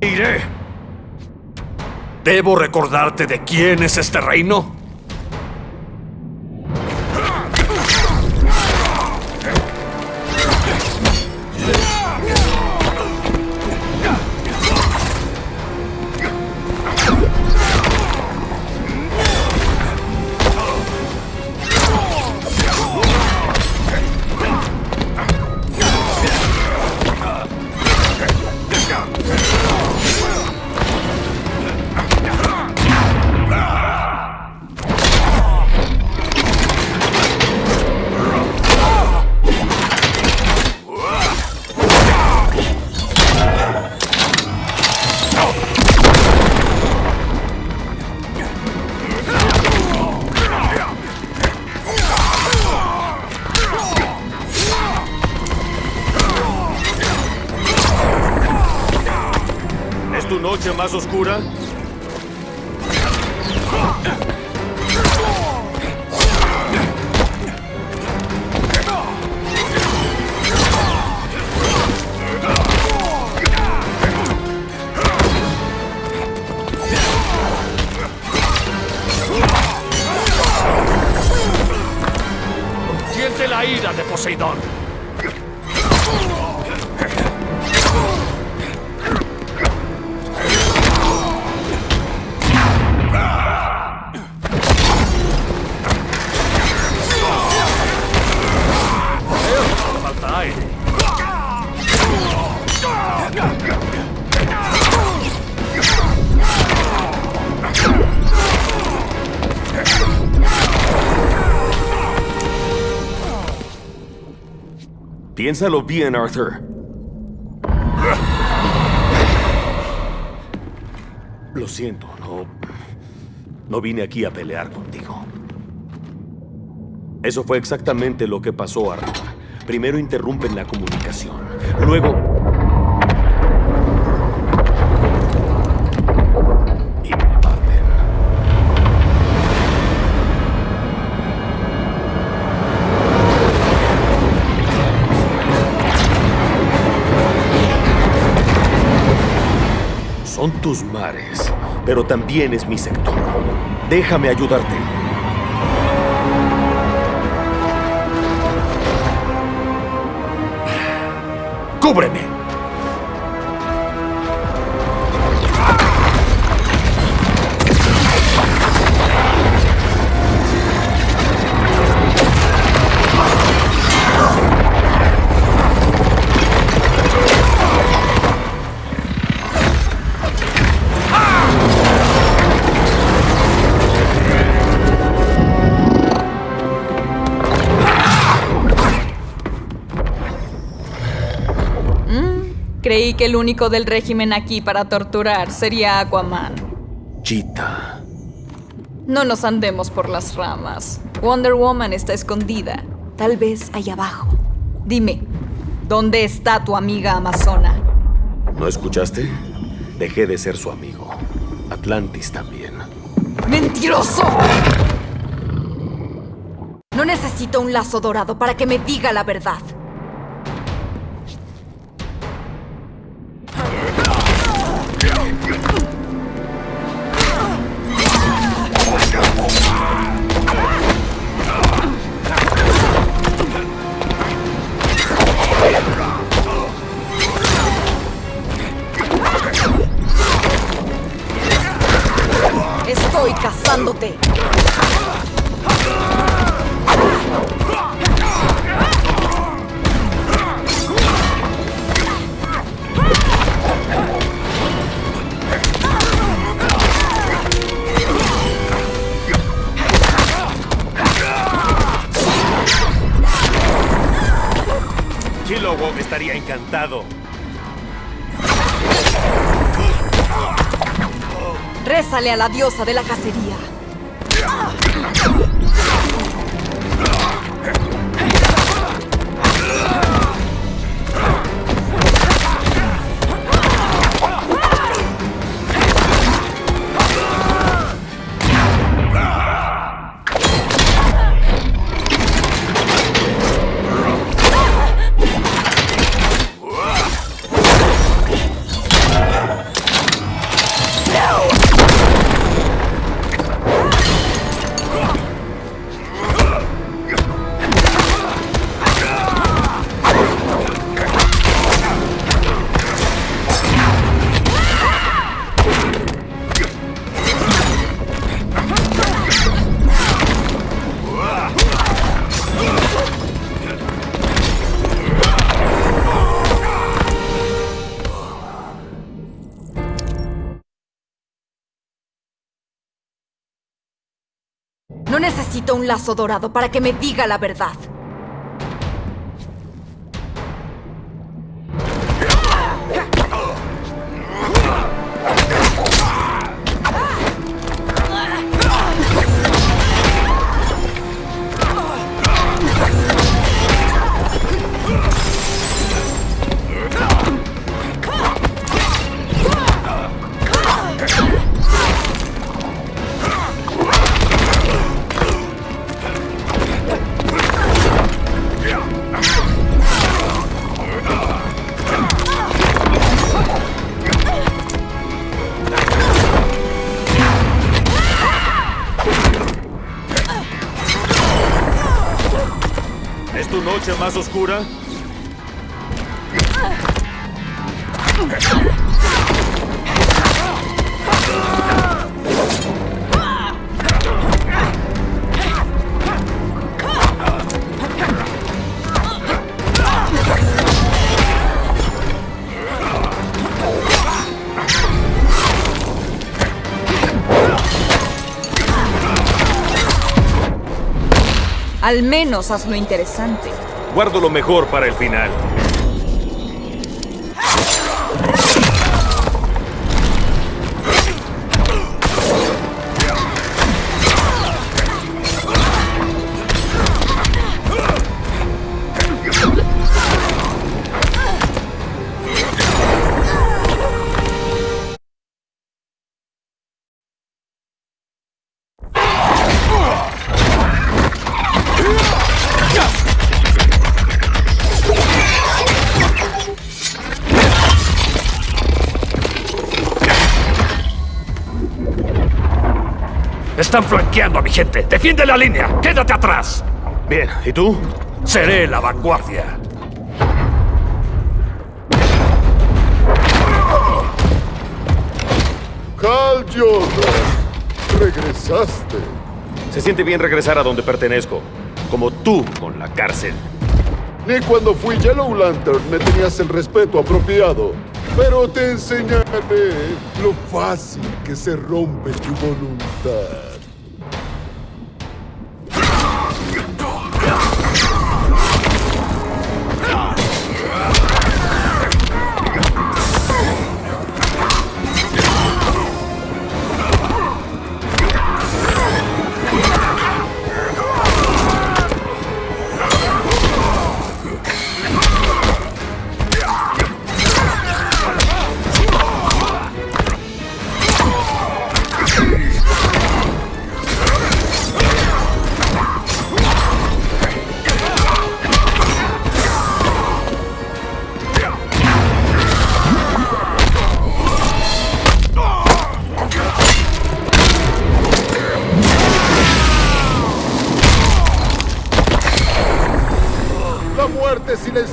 Iré. ¿Debo recordarte de quién es este reino? Más? Siente la ira de Poseidón. Piénsalo bien, Arthur. Lo siento, no. No vine aquí a pelear contigo. Eso fue exactamente lo que pasó, Arthur. Primero interrumpen la comunicación. Luego. Son tus mares, pero también es mi sector. Déjame ayudarte. ¡Cúbreme! Creí que el único del régimen aquí para torturar sería Aquaman. Cheetah. No nos andemos por las ramas. Wonder Woman está escondida. Tal vez ahí abajo. Dime, ¿dónde está tu amiga Amazona? ¿No escuchaste? Dejé de ser su amigo. Atlantis también. ¡Mentiroso! No necesito un lazo dorado para que me diga la verdad. Estaría encantado. Rézale a la diosa de la cacería. Necesito un lazo dorado para que me diga la verdad. Más oscura? Al menos hazlo interesante. Guardo lo mejor para el final. Están flanqueando a mi gente. ¡Defiende la línea! ¡Quédate atrás! Bien, ¿y tú? Seré la vanguardia. Cal Jordan, regresaste. Se siente bien regresar a donde pertenezco. Como tú con la cárcel. Ni cuando fui Yellow Lantern me tenías el respeto apropiado. Pero te enseñaré lo fácil que se rompe tu voluntad.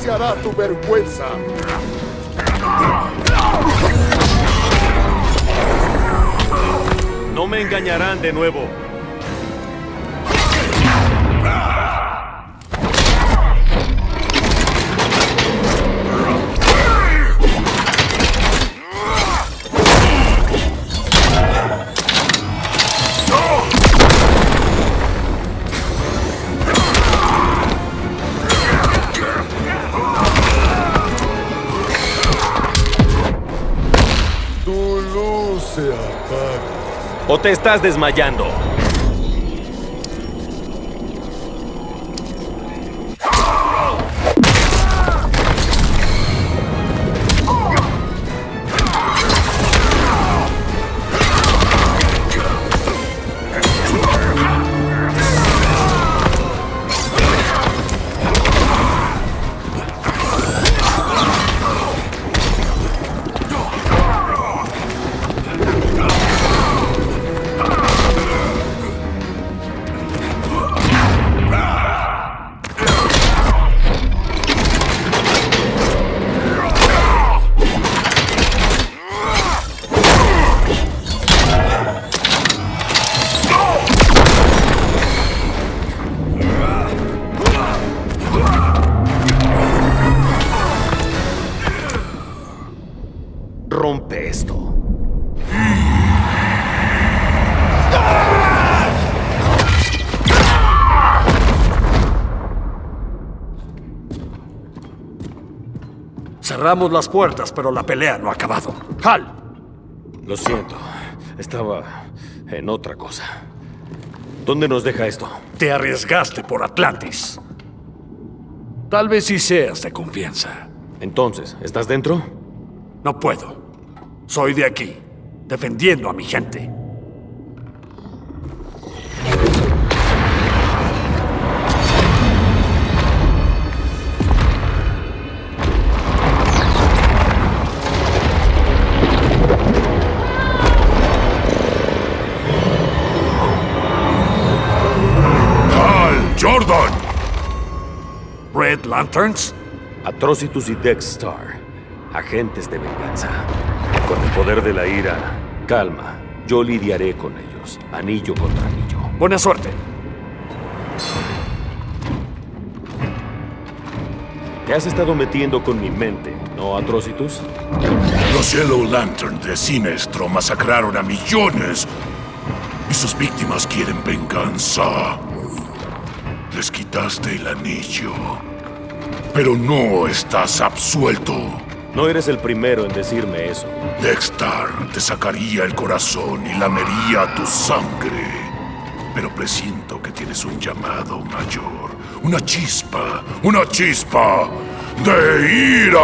Silenciará tu vergüenza. No me engañarán de nuevo. ¿O te estás desmayando? Cerramos las puertas, pero la pelea no ha acabado. ¡Hal! Lo siento. Estaba en otra cosa. ¿Dónde nos deja esto? Te arriesgaste por Atlantis. Tal vez sí seas de confianza. Entonces, ¿estás dentro? No puedo. Soy de aquí, defendiendo a mi gente. Red Lanterns, Atrocitus y Dexstar, agentes de venganza. Con el poder de la ira, calma. Yo lidiaré con ellos, anillo contra anillo. buena suerte. Te has estado metiendo con mi mente, ¿no, Atrocitus? Los Yellow Lantern de Sinestro masacraron a millones y sus víctimas quieren venganza. Les quitaste el anillo, pero no estás absuelto. No eres el primero en decirme eso. Dexter te sacaría el corazón y lamería tu sangre. Pero presiento que tienes un llamado mayor. Una chispa. Una chispa de ira.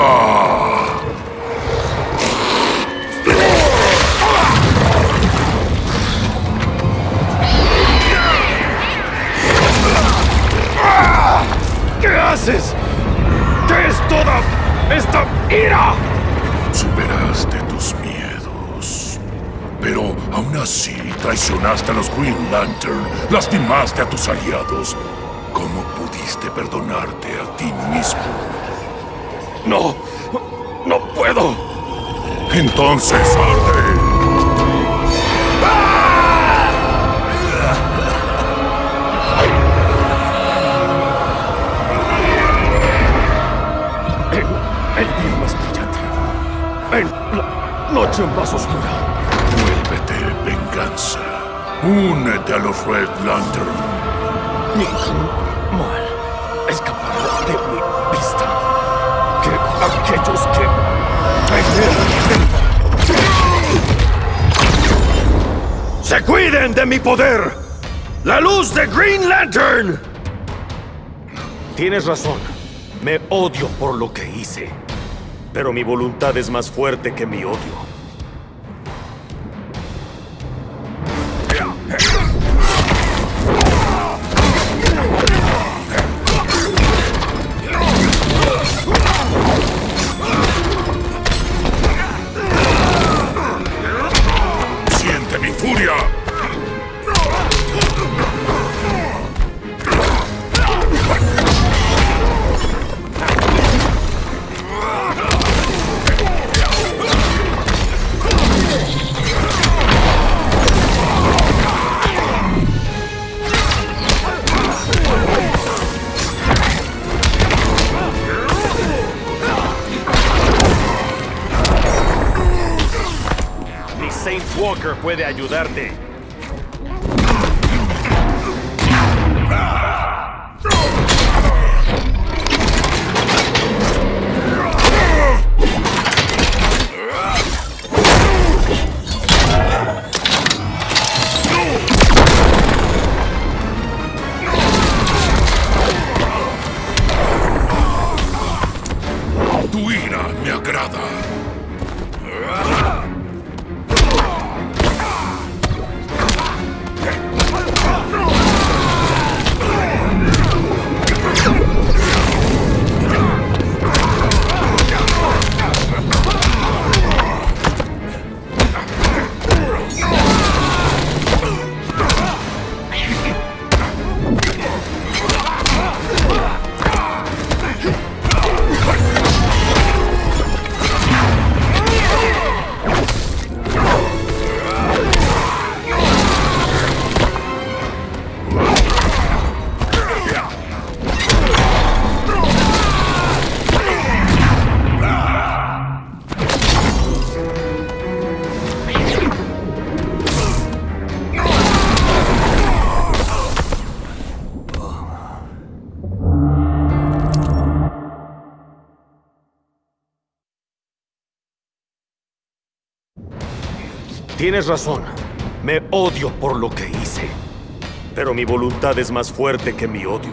¿Qué haces? ¿Qué es toda esta ira? Superaste tus miedos. Pero aún así traicionaste a los Green Lantern. Lastimaste a tus aliados. ¿Cómo pudiste perdonarte a ti mismo? No, no puedo. Entonces arde. Noche más oscura. Vuélvete venganza. Únete a los Red Lantern. Ningún mal escapará de mi vista. Que aquellos que me ¡Se cuiden de mi poder! ¡La luz de Green Lantern! Tienes razón. Me odio por lo que hice. Pero mi voluntad es más fuerte que mi odio. Puede ayudarte. Tienes razón. Me odio por lo que hice. Pero mi voluntad es más fuerte que mi odio.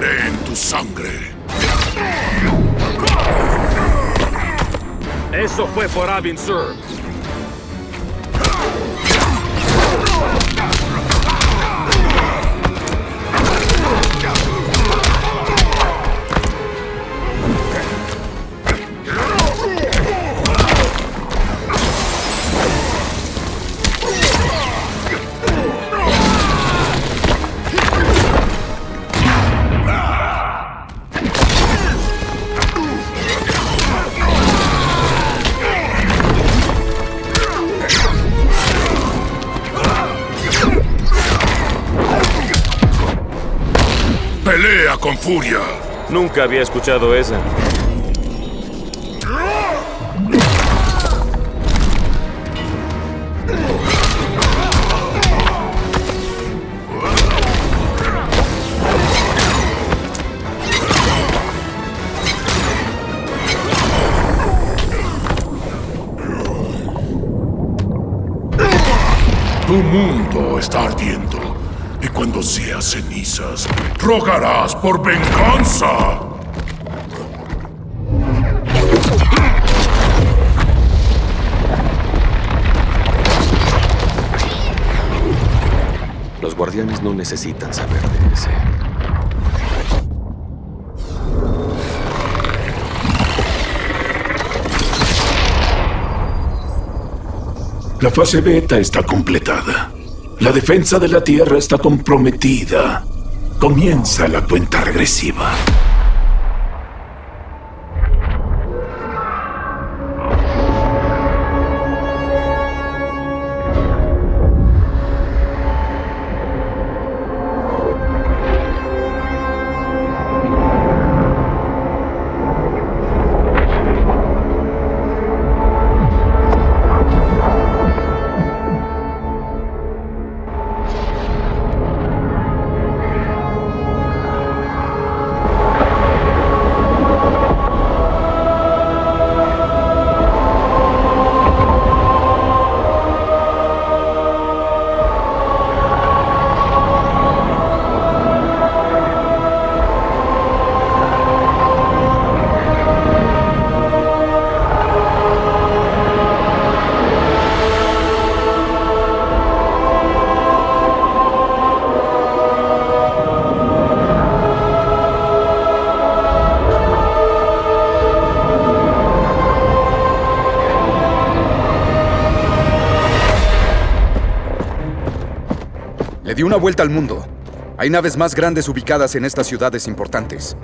En tu sangre. Eso fue por Avin Sur. Pelea con furia. Nunca había escuchado esa. Tu mundo está ardiendo. Y cuando seas cenizas, rogarás por venganza. Los guardianes no necesitan saber de ese. La fase beta está completada. La defensa de la Tierra está comprometida. Comienza la cuenta regresiva. Le di una vuelta al mundo. Hay naves más grandes ubicadas en estas ciudades importantes.